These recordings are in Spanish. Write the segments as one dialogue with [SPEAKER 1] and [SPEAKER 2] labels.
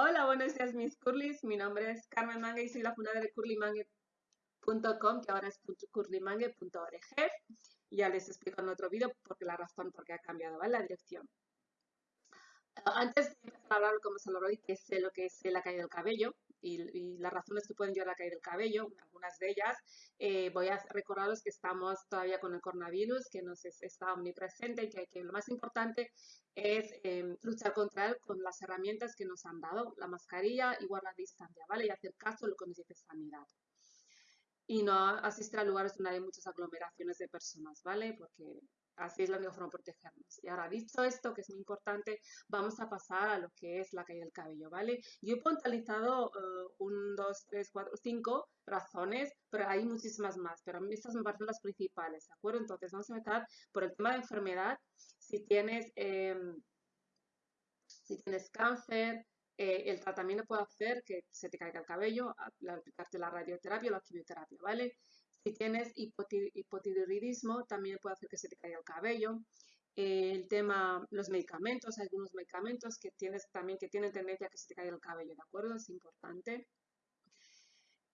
[SPEAKER 1] Hola, buenos días mis curlys. Mi nombre es Carmen Mangue y soy la fundadora de curlymangue.com, que ahora es curlymangue.org. Ya les explico en otro vídeo porque la razón por qué ha cambiado ¿vale? la dirección. Antes de empezar a hablar como se lo que sé lo que es la caída del cabello y, las razones que pueden llevar a caída del cabello, algunas de ellas, eh, voy a recordaros que estamos todavía con el coronavirus, que nos está omnipresente y que, lo más importante es em, luchar contra él con las herramientas que nos han dado, la mascarilla y guardar distancia, ¿vale? Y hacer caso a lo que nos dice sanidad y no asistir a lugares donde hay muchas aglomeraciones de personas, ¿vale? Porque Así es la única forma de protegernos. Y ahora, dicho esto, que es muy importante, vamos a pasar a lo que es la caída del cabello, ¿vale? Yo he puntualizado uh, un, dos, tres, cuatro, cinco razones, pero hay muchísimas más, pero estas me parecen las principales, ¿de acuerdo? Entonces, vamos a empezar por el tema de enfermedad. Si tienes, em, si tienes cáncer, eh, el tratamiento puede hacer que se te caiga el cabello, aplicarte la radioterapia o la quimioterapia, ¿vale? Si tienes hipotiroidismo, también puede hacer que se te caiga el cabello. El tema, los medicamentos, algunos medicamentos que tienes también que tienen tendencia a que se te caiga el cabello, ¿de acuerdo? Es importante.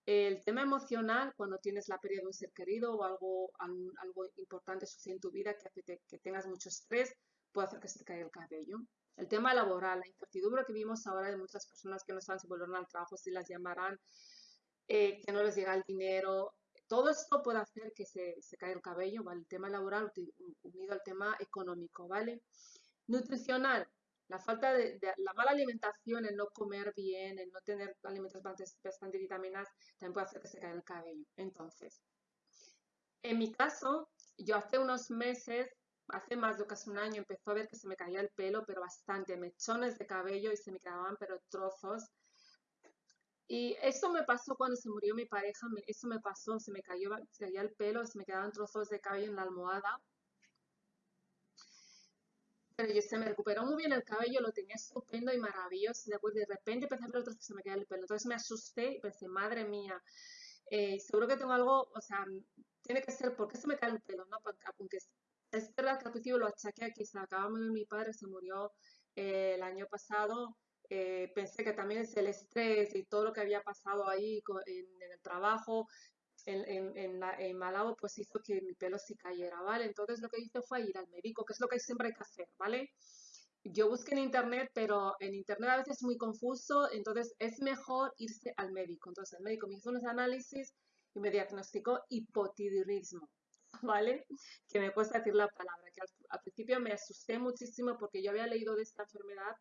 [SPEAKER 1] El tema emocional, cuando tienes la pérdida de un ser querido o algo, algo importante sucede en tu vida que hace que tengas mucho estrés, puede hacer que se te caiga el cabello. El tema laboral, la incertidumbre que vimos ahora de muchas personas que no saben si volverán al trabajo, si las llamarán, eh, que no les llega el dinero, todo esto puede hacer que se, caiga el cabello, ¿vale? El tema laboral unido al tema económico, ¿vale? Nutricional, la falta de, la mala alimentación, el no comer bien, el no tener alimentos bastante vitaminas, también puede hacer que se caiga el cabello. Entonces, en mi caso, yo hace unos meses, hace más de casi un año, empezó a ver que se me caía el pelo, pero bastante, mechones de cabello y se me quedaban, pero trozos. Y eso me pasó cuando se murió mi pareja, eso me pasó, se me cayó, se caía el pelo, se me quedaban trozos de cabello en la almohada. Pero yo, se me recuperó muy bien el cabello, lo tenía estupendo y maravilloso. Después de repente empecé a ver otros que se me caía el pelo. Entonces me asusté y pensé, madre mía, eh, seguro que tengo algo, o sea, tiene que ser, ¿por qué se me cae el pelo? ¿no? Aunque es verdad que al principio lo achaqué a que se acababa de mi padre, se murió eh, el año pasado eh, pensé que también es el estrés y todo lo que había pasado ahí en, el trabajo, en, en, en, Malabo, pues hizo que mi pelo se cayera, ¿vale? Entonces lo que hice fue ir al médico, que es lo que siempre hay que hacer, ¿vale? Yo busqué en internet, pero en internet a veces es muy confuso, entonces es mejor irse al médico. Entonces el médico me hizo unos análisis y me diagnosticó hipotiroidismo, ¿vale? Que me cuesta decir la palabra, que al principio me asusté muchísimo porque yo había leído de esta enfermedad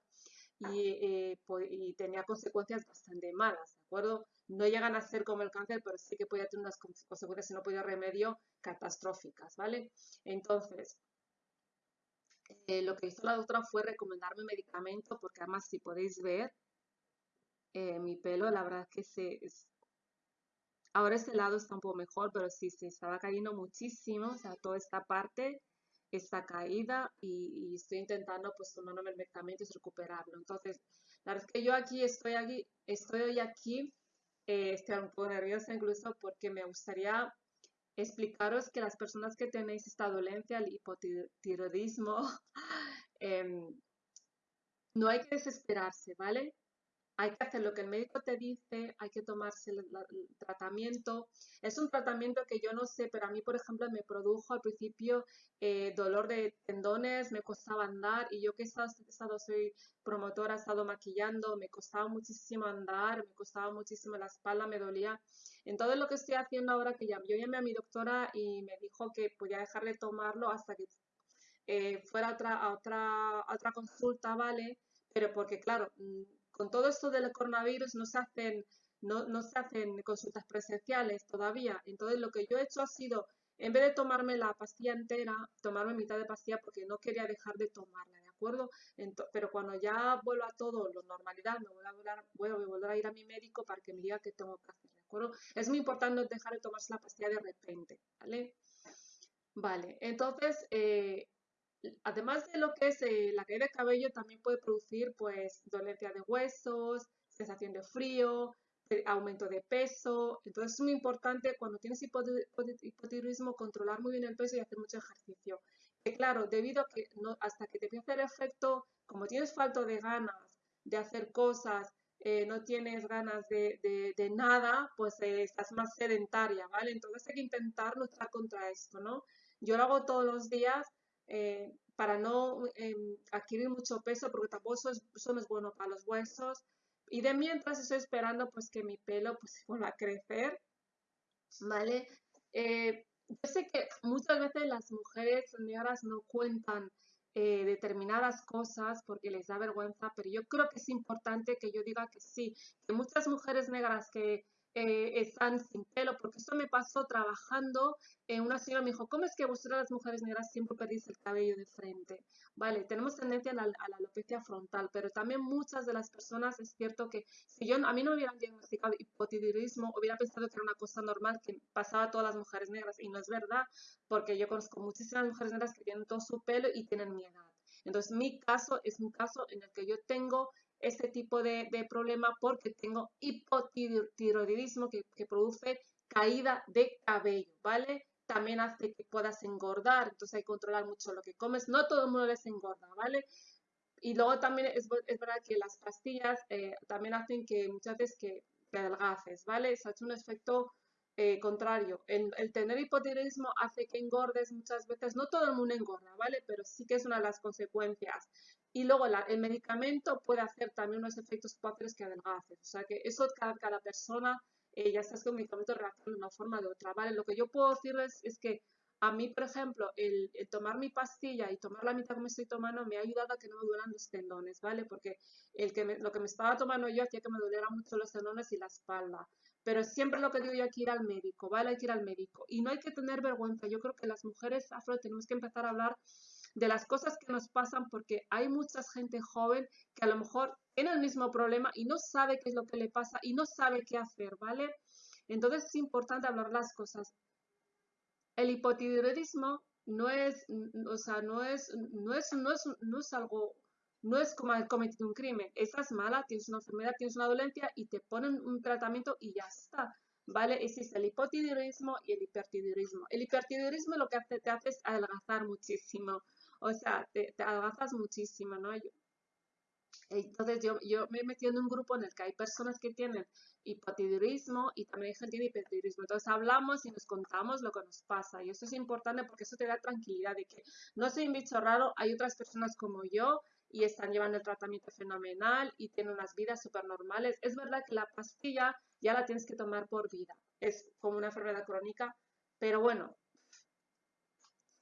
[SPEAKER 1] eh, y, tenía consecuencias bastante malas, ¿de acuerdo? No llegan a ser como el cáncer, pero sí que podía tener unas consecuencias, si no podía remedio, catastróficas, ¿vale? Entonces, eh, lo que hizo la doctora fue recomendarme medicamento, porque además, si podéis ver, eh, mi pelo, la verdad que se... ahora este lado está un poco mejor, pero sí, se estaba cayendo muchísimo, o sea, toda esta parte esta caída y, estoy intentando pues tomándome el medicamento y recuperarlo. Entonces, la verdad es que yo aquí estoy aquí, estoy hoy aquí, estoy un poco nerviosa incluso porque me gustaría explicaros que las personas que tenéis esta dolencia, el hipotiroidismo, em, no hay que desesperarse, ¿vale? Hay que hacer lo que el médico te dice, hay que tomarse el, tratamiento. Es un tratamiento que yo no sé, pero a mí, por ejemplo, me produjo al principio eh, dolor de tendones, me costaba andar y yo que he estado, soy promotora, he estado maquillando, me costaba muchísimo andar, me costaba muchísimo la espalda, me dolía. Entonces lo que estoy haciendo ahora que ya, yo llamé a mi doctora y me dijo que podía dejar de tomarlo hasta que eh, fuera otra, a otra, a otra consulta, ¿vale? Pero porque, claro, mm, con todo esto del coronavirus no se hacen, no, no se hacen consultas presenciales todavía. Entonces lo que yo he hecho ha sido, en vez de tomarme la pastilla entera, tomarme mitad de pastilla porque no quería dejar de tomarla, ¿de acuerdo? pero cuando ya vuelva todo lo normalidad, me voy a, voy a volver a ir a mi médico para que me diga qué tengo que hacer, ¿de acuerdo? Es muy importante dejar de tomarse la pastilla de repente, ¿vale? Vale, entonces, eh, además de lo que es eh, la caída de cabello, también puede producir pues dolencia de huesos, sensación de frío, aumento de peso. Entonces es muy importante cuando tienes hipotiroidismo controlar muy bien el peso y hacer mucho ejercicio. Que claro, debido a que no, hasta que te empiece a hacer efecto, como tienes falta de ganas de hacer cosas, eh, no tienes ganas de, de, nada, pues eh, estás más sedentaria, ¿vale? Entonces hay que intentar luchar contra esto, ¿no? Yo lo hago todos los días eh, para no em, adquirir mucho peso, porque tampoco eso, no es bueno para los huesos. Y de mientras estoy esperando pues que mi pelo pues vuelva a crecer, ¿vale? yo sé que muchas veces las mujeres negras no cuentan eh, determinadas cosas porque les da vergüenza, pero yo creo que es importante que yo diga que sí, que muchas mujeres negras que eh, están sin pelo, porque esto me pasó trabajando. Eh, una señora me dijo, ¿cómo es que vosotras las mujeres negras siempre perdís el cabello de frente? Vale, tenemos tendencia a la, alopecia frontal, pero también muchas de las personas, es cierto que si yo a mí no me hubieran diagnosticado hipotiroidismo, hubiera pensado que era una cosa normal que pasaba a todas las mujeres negras, y no es verdad, porque yo conozco muchísimas mujeres negras que tienen todo su pelo y tienen mi edad. Entonces, mi caso es un caso en el que yo tengo este tipo de, problema porque tengo hipotiroidismo que, que produce caída de cabello, ¿vale? También hace que puedas engordar, entonces hay que controlar mucho lo que comes. No todo el mundo les engorda, ¿vale? Y luego también es, verdad que las pastillas eh, también hacen que muchas veces que, adelgaces, ¿vale? Se ha hecho un efecto eh, contrario. El, tener hipotiroidismo hace que engordes muchas veces. No todo el mundo engorda, ¿vale? Pero sí que es una de las consecuencias. Y luego el medicamento puede hacer también unos efectos potenciales que adelgaces. O sea que eso cada, cada persona, eh, ya sabes que el medicamento reacciona de una forma o otra, ¿vale? Lo que yo puedo decirles es que a mí, por ejemplo, el, tomar mi pastilla y tomar la mitad que me estoy tomando me ha ayudado a que no me duelan los tendones, ¿vale? Porque el que lo que me estaba tomando yo hacía que me dolieran mucho los tendones y la espalda. Pero siempre lo que digo yo hay que al médico, ¿vale? Hay que ir al médico. Y no hay que tener vergüenza. Yo creo que las mujeres afro tenemos que empezar a hablar de las cosas que nos pasan porque hay mucha gente joven que a lo mejor tiene el mismo problema y no sabe qué es lo que le pasa y no sabe qué hacer, ¿vale? Entonces es importante hablar las cosas. El hipotiroidismo no es, o sea, no es, no es, no es, no es algo no es como haber cometido un crimen. Estás mala, tienes una enfermedad, tienes una dolencia y te ponen un tratamiento y ya está. ¿Vale? Existe el hipotiroidismo y el hipertiroidismo. El hipertiroidismo lo que te hace es adelgazar muchísimo. O sea, te, te muchísimo, ¿no? entonces yo, yo me he metido en un grupo en el que hay personas que tienen hipotiroidismo y también hay gente que tiene. Entonces hablamos y nos contamos lo que nos pasa y eso es importante porque eso te da tranquilidad de que no soy un bicho raro, hay otras personas como yo y están llevando el tratamiento fenomenal y tienen unas vidas súper normales. Es verdad que la pastilla ya la tienes que tomar por vida, es como una enfermedad crónica, pero bueno,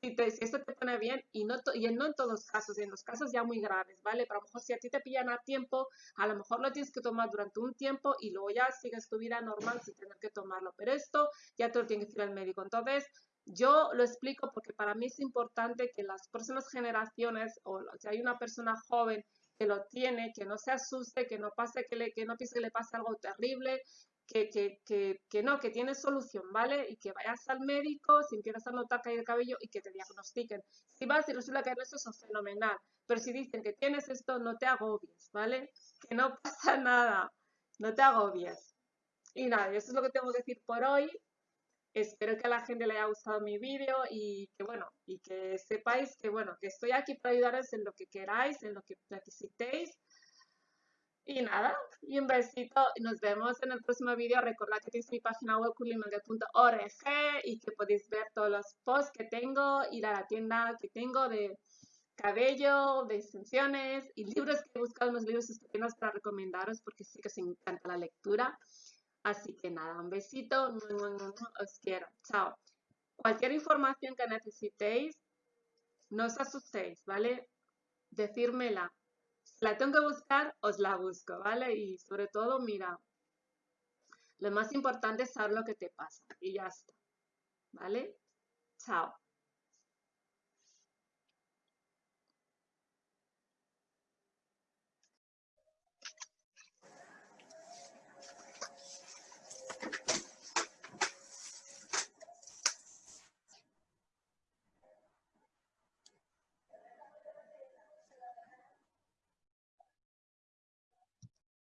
[SPEAKER 1] si, te, esto te pone bien y no, y no en todos los casos, en los casos ya muy graves, ¿vale? Pero a lo mejor si a ti te pillan a tiempo, a lo mejor lo tienes que tomar durante un tiempo y luego ya sigues tu vida normal sin tener que tomarlo, pero esto ya te lo tiene que decir el médico. Entonces, yo lo explico porque para mí es importante que las próximas generaciones, o si hay una persona joven que lo tiene, que no se asuste, que no pase, que, le, que no piense que le pase algo terrible, que, que, que, no, que tiene solución, ¿vale? Y que vayas al médico si empiezas a notar caída de cabello y que te diagnostiquen. Si vas y resulta que eso es fenomenal, pero si dicen que tienes esto, no te agobies, ¿vale? Que no pasa nada, no te agobies. Y nada, eso es lo que tengo que decir por hoy. Espero que a la gente le haya gustado mi vídeo y que bueno, y que sepáis que bueno, que estoy aquí para ayudaros en lo que queráis, en lo que necesitéis. Y nada, y un besito nos vemos en el próximo vídeo. Recordad que tenéis mi página web y que podéis ver todos los posts que tengo, ir a la tienda que tengo de cabello, de extensiones y libros que he buscado unos libros estupendos para recomendaros porque sí que os encanta la lectura. Así que nada, un besito, os quiero, chao. Cualquier información que necesitéis, no os asustéis, ¿vale? Decírmela. La tengo que buscar, os la busco, ¿vale? Y sobre todo, mira, lo más importante es saber lo que te pasa y ya está, ¿vale? Chao.